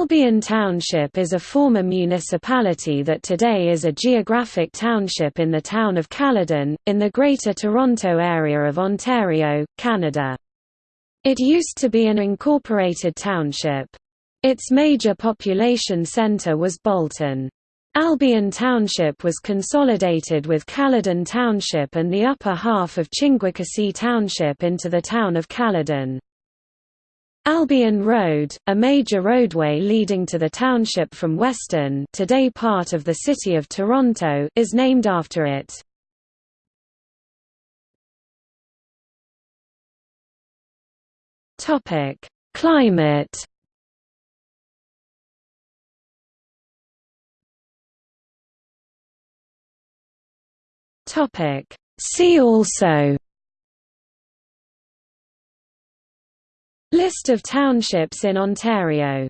Albion Township is a former municipality that today is a geographic township in the town of Caledon, in the Greater Toronto Area of Ontario, Canada. It used to be an incorporated township. Its major population centre was Bolton. Albion Township was consolidated with Caledon Township and the upper half of Chinguacousy Township into the town of Caledon. Albion Road, a major roadway leading to the township from Weston today part of the City of Toronto is named after it. Climate See also List of townships in Ontario